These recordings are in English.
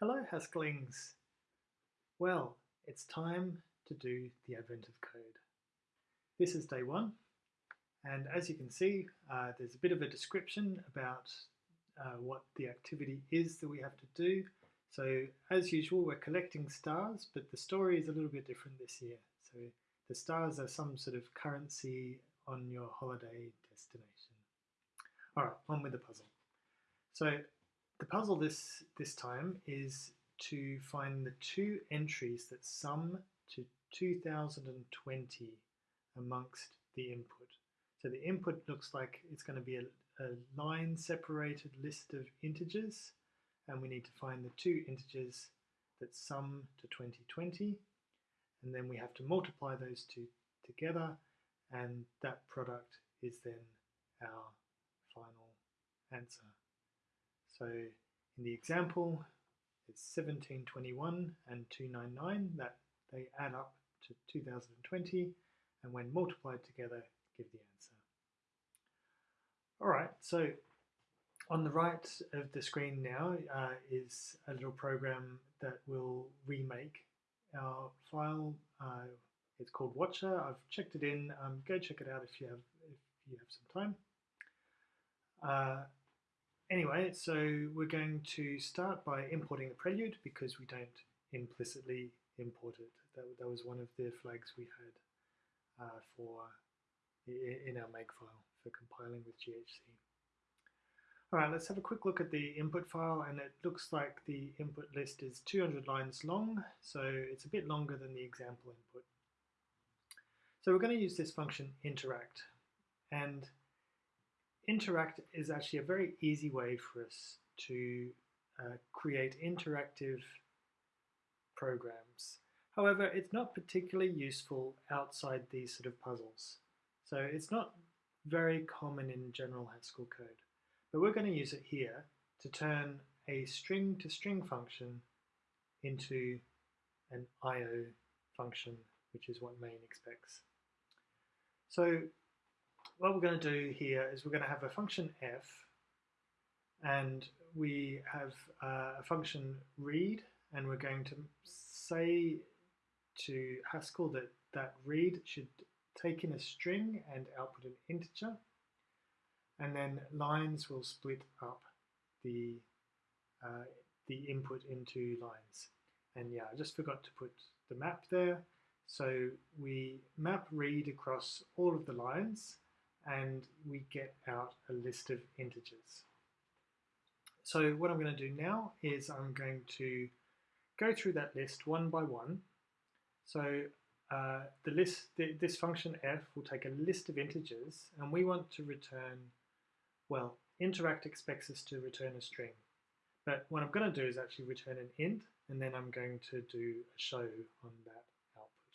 Hello Hasklings! Well, it's time to do the advent of code. This is day one, and as you can see, uh, there's a bit of a description about uh, what the activity is that we have to do. So as usual, we're collecting stars, but the story is a little bit different this year. So the stars are some sort of currency on your holiday destination. All right, on with the puzzle. So the puzzle this, this time is to find the two entries that sum to 2020 amongst the input. So the input looks like it's going to be a, a line separated list of integers and we need to find the two integers that sum to 2020 and then we have to multiply those two together and that product is then our final answer. So in the example, it's 1721 and 299 that they add up to 2020 and when multiplied together give the answer. Alright, so on the right of the screen now uh, is a little program that will remake our file. Uh, it's called Watcher. I've checked it in. Um, go check it out if you have if you have some time. Uh, anyway, so we're going to start by importing the prelude because we don't implicitly import it. That, that was one of the flags we had uh, for in our makefile for compiling with GHC. All right, let's have a quick look at the input file and it looks like the input list is 200 lines long, so it's a bit longer than the example input. So we're going to use this function interact and interact is actually a very easy way for us to uh, create interactive programs. However, it's not particularly useful outside these sort of puzzles. So it's not very common in general Haskell code. But we're going to use it here to turn a string to string function into an IO function, which is what main expects. So what we're going to do here is we're going to have a function f and we have uh, a function read and we're going to say to Haskell that that read should take in a string and output an integer and then lines will split up the uh, the input into lines. And yeah I just forgot to put the map there. So we map read across all of the lines and we get out a list of integers. So what I'm going to do now is I'm going to go through that list one by one. So uh, the list, this function f will take a list of integers and we want to return, well, interact expects us to return a string. But what I'm going to do is actually return an int and then I'm going to do a show on that output.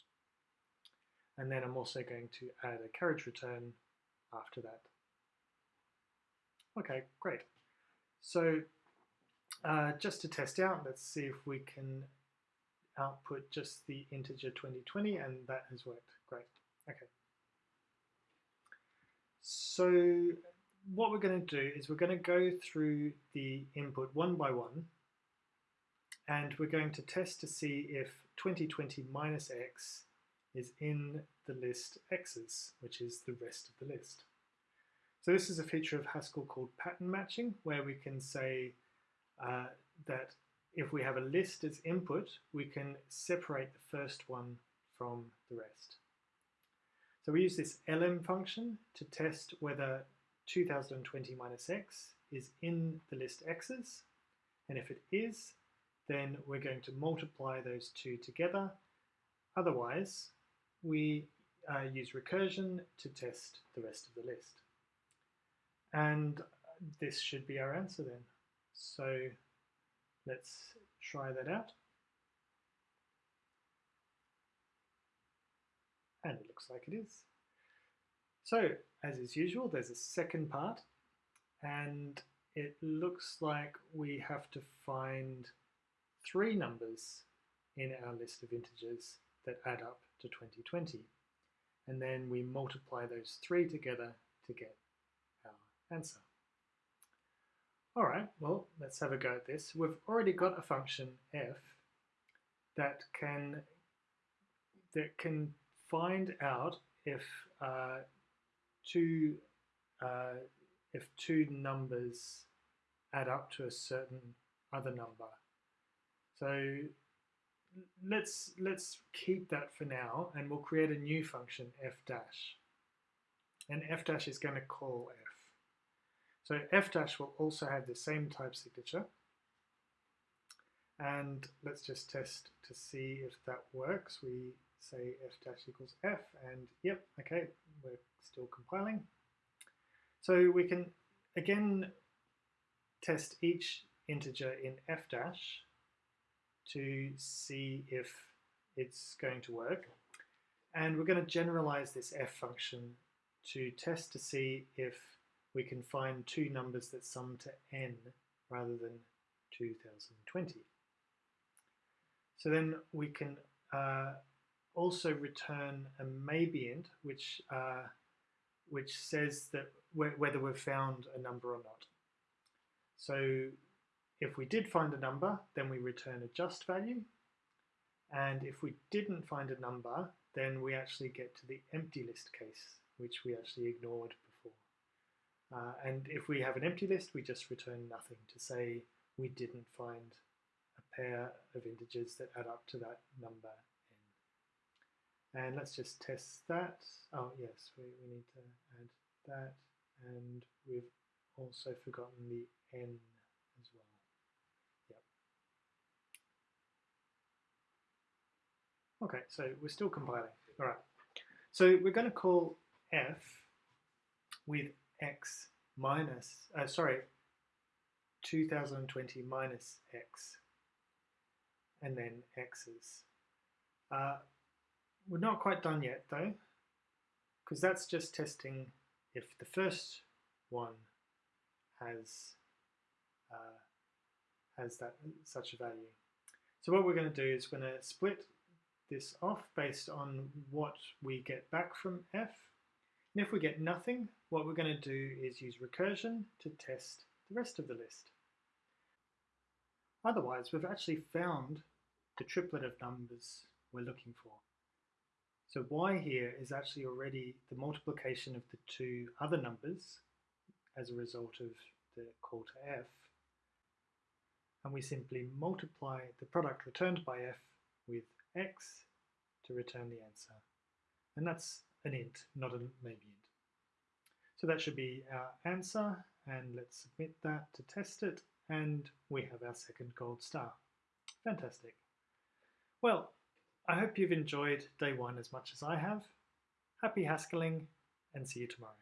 And then I'm also going to add a carriage return after that. Okay, great. So uh, just to test out, let's see if we can output just the integer 2020 and that has worked. Great. Okay. So what we're going to do is we're going to go through the input one by one and we're going to test to see if 2020 minus x is in the list x's, which is the rest of the list. So this is a feature of Haskell called pattern matching, where we can say uh, that if we have a list as input, we can separate the first one from the rest. So we use this elem function to test whether 2020 minus x is in the list x's, and if it is, then we're going to multiply those two together. Otherwise, we uh, use recursion to test the rest of the list. And this should be our answer then. So let's try that out. And it looks like it is. So, as is usual, there's a second part, and it looks like we have to find three numbers in our list of integers that add up to 2020. And then we multiply those three together to get our answer. All right, well, let's have a go at this. We've already got a function f that can that can find out if uh, two uh, if two numbers add up to a certain other number. So let's let's keep that for now, and we'll create a new function f dash, and f dash is going to call f. So f dash will also have the same type signature. And let's just test to see if that works. We say f dash equals f and yep, okay, we're still compiling. So we can again test each integer in f dash to see if it's going to work. And we're going to generalize this f function to test to see if we can find two numbers that sum to n rather than 2020. So then we can uh, also return a maybe int, which uh, which says that whether we've found a number or not. So if we did find a number, then we return a just value. And if we didn't find a number, then we actually get to the empty list case, which we actually ignored uh, and if we have an empty list, we just return nothing to say we didn't find a pair of integers that add up to that number n. And let's just test that. Oh yes, we, we need to add that. And we've also forgotten the n as well. Okay, so we're still compiling. All right. So we're going to call f with x minus, uh, sorry, 2020 minus x, and then x's. Uh, we're not quite done yet though, because that's just testing if the first one has uh, has that such a value. So what we're going to do is we're going to split this off based on what we get back from f and if we get nothing, what we're going to do is use recursion to test the rest of the list. Otherwise, we've actually found the triplet of numbers we're looking for. So y here is actually already the multiplication of the two other numbers as a result of the call to f. And we simply multiply the product returned by f with x to return the answer. And that's an int, not a maybe int. So that should be our answer, and let's submit that to test it, and we have our second gold star. Fantastic. Well, I hope you've enjoyed day one as much as I have. Happy Haskelling, and see you tomorrow.